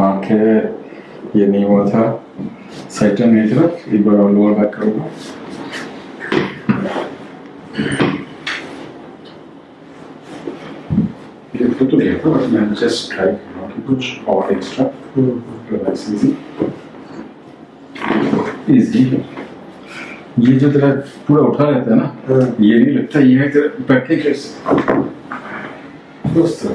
કે યે નહીં ہوا تھا સાઈટેમેટર એકવાર ઓલ ઓવર પાક રહું બીજો તો બેક ઓસ મેં जस्ट ટાઈપ નો કઈક or extra provide easy easy યે જે طرح પૂરા ઉઠા રહેતા હે ના યે નહીં لگتا યે કે પેકેજસ પ્રોસ્પર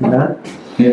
no